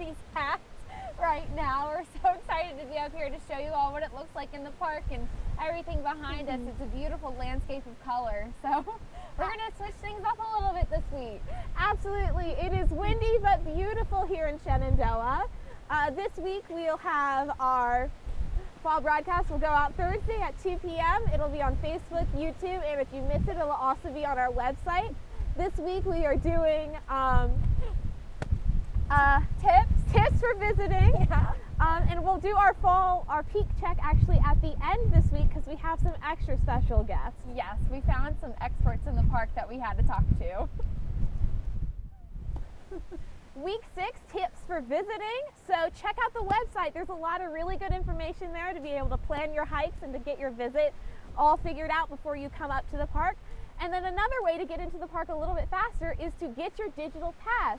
on Maddie's hat right now. We're so excited to be up here to show you all what it looks like in the park and everything behind us. It's a beautiful landscape of color. So we're going to switch things up a little bit this week. Absolutely. It is windy but beautiful here in Shenandoah. Uh, this week we'll have our fall broadcast will go out Thursday at 2 p.m. It'll be on Facebook, YouTube, and if you miss it, it'll also be on our website. This week we are doing um, uh, tips, tips for visiting. Yeah. Um, and we'll do our fall, our peak check actually at the end this week because we have some extra special guests. Yes, we found some experts in the park that we had to talk to. Week six tips for visiting. So check out the website. There's a lot of really good information there to be able to plan your hikes and to get your visit all figured out before you come up to the park. And then another way to get into the park a little bit faster is to get your digital pass.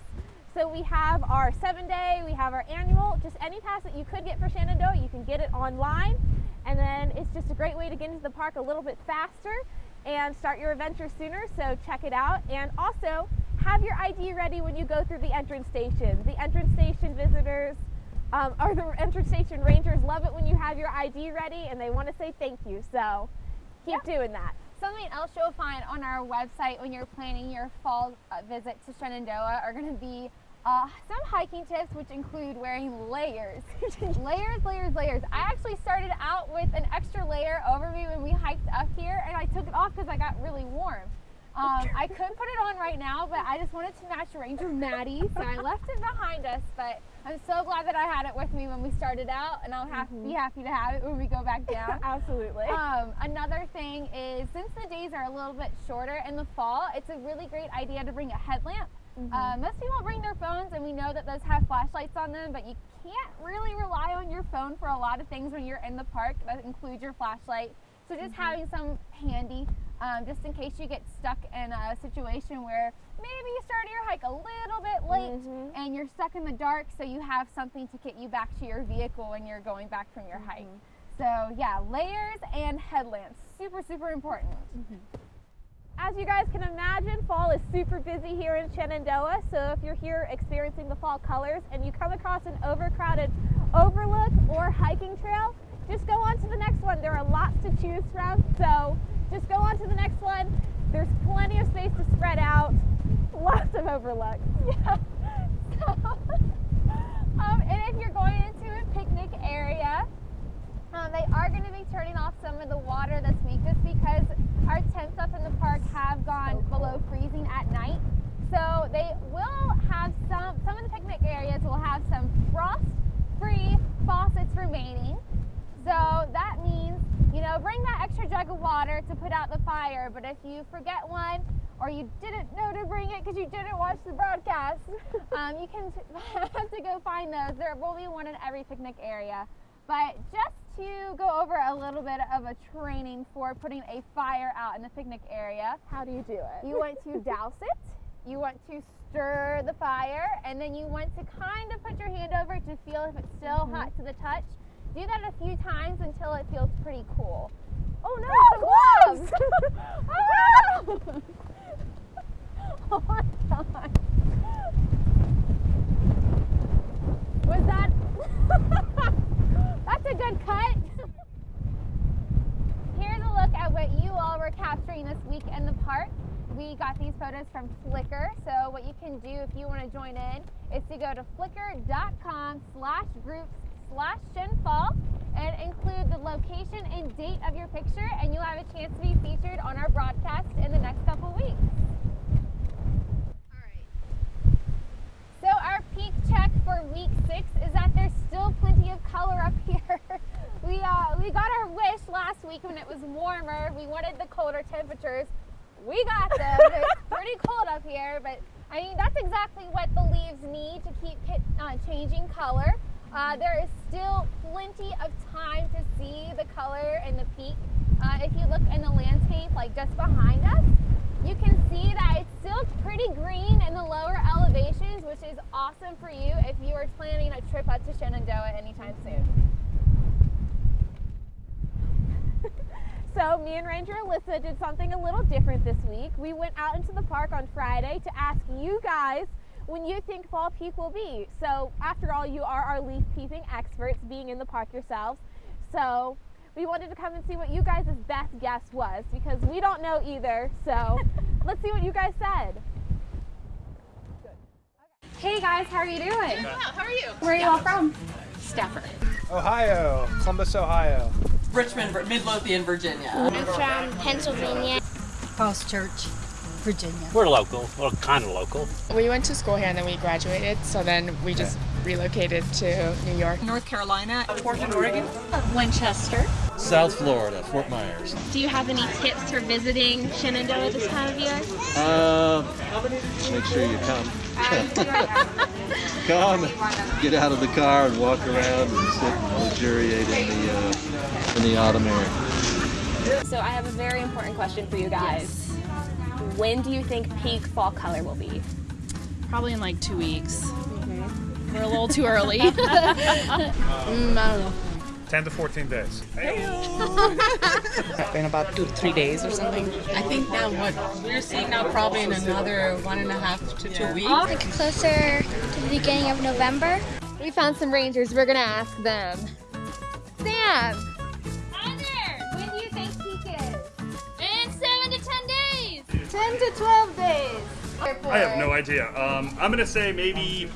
So we have our seven day, we have our annual, just any pass that you could get for Shenandoah, you can get it online. And then it's just a great way to get into the park a little bit faster and start your adventure sooner. So check it out. And also have your ID ready when you go through the entrance station. The entrance station visitors um, or the entrance station rangers love it when you have your ID ready and they want to say thank you. So keep doing that. Something else you'll find on our website when you're planning your fall uh, visit to Shenandoah are going to be uh, some hiking tips, which include wearing layers. layers, layers, layers. I actually started out with an extra layer over me when we hiked up here, and I took it off because I got really warm. Um, I could put it on right now, but I just wanted to match Ranger Maddie, so I left it behind us. But I'm so glad that I had it with me when we started out, and I'll have, Mhm. be happy to have it when we go back down. Absolutely. Um, another thing is since the days are a little bit shorter in the fall, it's a really great idea to bring a headlamp. Mhm. Uh, most people bring their phones, and we know that those have flashlights on them, but you can't really rely on your phone for a lot of things when you're in the park. That includes your flashlight. So just having some handy, um, just in case you get stuck in a situation where maybe you started your hike a little bit late Mhm. and you're stuck in the dark, so you have something to get you back to your vehicle when you're going back from your hike. So yeah, layers and headlamps, super super important. As you guys can imagine, fall is super busy here in Shenandoah. So if you're here experiencing the fall colors and you come across an overcrowded overlook or hiking trail, just go on to the next one. There are lots to choose from. So just go on to the next one. There's plenty of space to spread out. Lots of overlooks. Yeah. So, um, and if you're going into a picnic area, um, they are going to be turning off some of the water this week just because our tents up in the park have gone below freezing at night. So they will have some, some of the picnic areas will have some frost-free faucets remaining. So that means, you know, bring that extra jug of water to put out the fire. But if you forget one or you didn't know to bring it because you didn't watch the broadcast, um, you can have to go find those. There will be one in every picnic area. But just to go over a little bit of a training for putting a fire out in the picnic area, How do you do it? you want to douse it, you want to stir the fire, and then you want to kind of put your hand over it to feel if it's still Mhm. hot to the touch. Do that a few times until it feels pretty cool. oh no, Oh, some gloves! gloves! oh my god. Was that? That's a good cut. Here's a look at what you all were capturing this week in the park. We got these photos from Flickr. So what you can do if you want to join in is to go to flickr.com slash groups slash shenfall and include the location and date of your picture and you'll have a chance to be featured on our broadcast in the next couple weeks. So our peak check for week six is that there's still plenty of color up here. we uh, we got our wish last week when it was warmer. We wanted the colder temperatures. We got them. it's pretty cold up here, but I mean that's exactly what the leaves need to keep uh, changing color. Uh, there is still plenty of time to see the color in the peak. Uh, if you look in the landscape, like just behind us, you can see that it's still pretty green in the lower elevations, which is awesome for you if you are planning a trip up to Shenandoah anytime soon. So, me and Ranger Alyssa did something a little different this week. We went out into the park on Friday to ask you guys when you think fall peak will be. So, after all, you are our leaf peeping experts being in the park yourselves. So, we wanted to come and see what you guys' best guess was because we don't know either. So, let's see what you guys said. Hey guys, how are you doing? How are you? Where are you all from? Stafford. Ohio, Columbus, Ohio. Richmond, Midlothian, Virginia. I'm from Pennsylvania. Falls Church, Virginia. We're local, well, kind of local. We went to school here and then we graduated, so then we just relocated to New York. North Carolina. Portland, Oregon. Winchester. South Florida, Fort Myers. Do you have any tips for visiting Shenandoah this time of year? Uh, make sure you come. come, get out of the car and walk around and sit and luxuriate in the uh, in the autumn air. So, I have a very important question for you guys. When do you think peak fall color will be? Probably in like two weeks. We're a little too early. Mm, I don't know. 10 to 14 days. In about two to three days or something. I think now what we're seeing now probably in another one and a half to two weeks. Like closer to the beginning of November. We found some rangers. We're gonna ask them. Sam, 10 to 12 days. I have no idea. Um, I'm gonna say maybe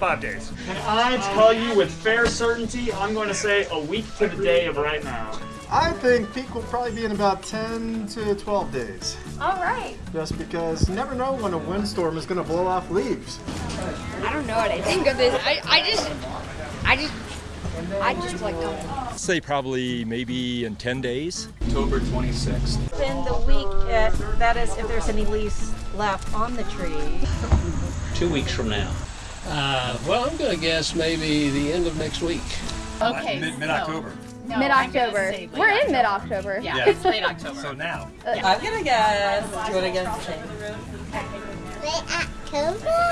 five days. Can I tell you with fair certainty, I'm going to say a week to the day of right now. I think peak will probably be in about 10 to 12 days. All right. Just because you never know when a windstorm is going to blow off leaves. I don't know what I think of this. I, I just, I just, I just like coming. Say probably maybe in 10 days. October 26th. In the week, uh, that is, if there's any leaves left on the tree. Two weeks from now. Uh, well, I'm going to guess maybe the end of next week. Okay. Mid mid October. Mid October. We're in mid October. Yeah, it's late October. So now. I'm gonna guess. Do you want to guess?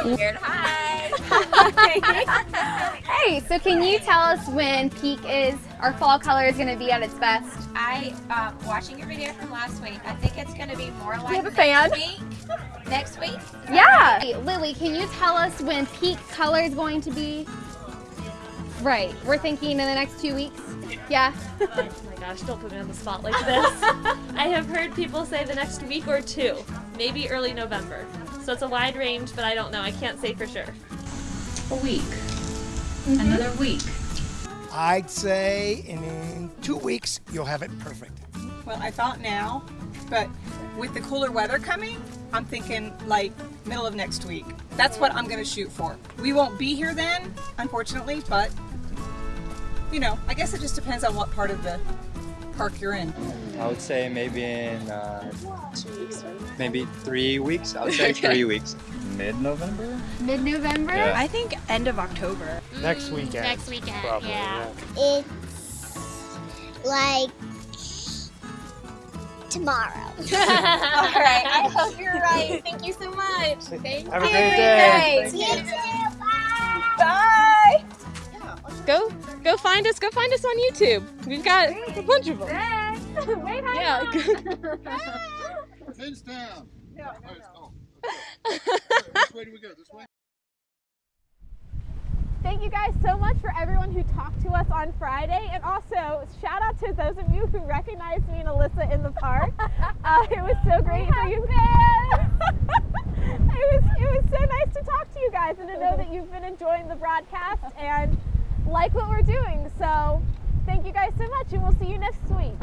Weird. Hi. Hey, so can you tell us when peak is, our fall color is gonna be at its best? I, um, watching your video from last week, I think it's going to be more like have a next fan? week. Next week? Yeah. Hey, Lily, can you tell us when peak color is going to be? Right. We're thinking in the next two weeks. Yeah. Oh my gosh, don't put me on the spot like this. I have heard people say the next week or two, maybe early November. So it's a wide range, but I don't know. I can't say for sure. A week. Mm-hmm. Another week. I'd say in two weeks, you'll have it perfect. Well, I thought now, but with the cooler weather coming, I'm thinking like middle of next week. That's what I'm gonna shoot for. We won't be here then, unfortunately, but you know, I guess it just depends on what part of the park you're in. I would say maybe in uh, maybe three weeks. I would say three weeks. Mid-November. Mid November? Yeah. I think end of October. Next weekend. Next weekend. Probably, yeah. yeah. It's like tomorrow. All right. I hope you're right. Thank you so much. Thank Have a you. great day. You too. Bye. Bye. Go, go find us. Go find us on YouTube. We've got a bunch of them. Wait, hi. Yeah. Hands down. Which way do we go? This way? Thank you guys so much for everyone who talked to us on Friday, and also shout out to those of you who recognized me and Alyssa in the park. Uh, it was so great for you. it was it was so nice to talk to you guys and to know that you've been enjoying the broadcast and like what we're doing. So thank you guys so much, and we'll see you next week.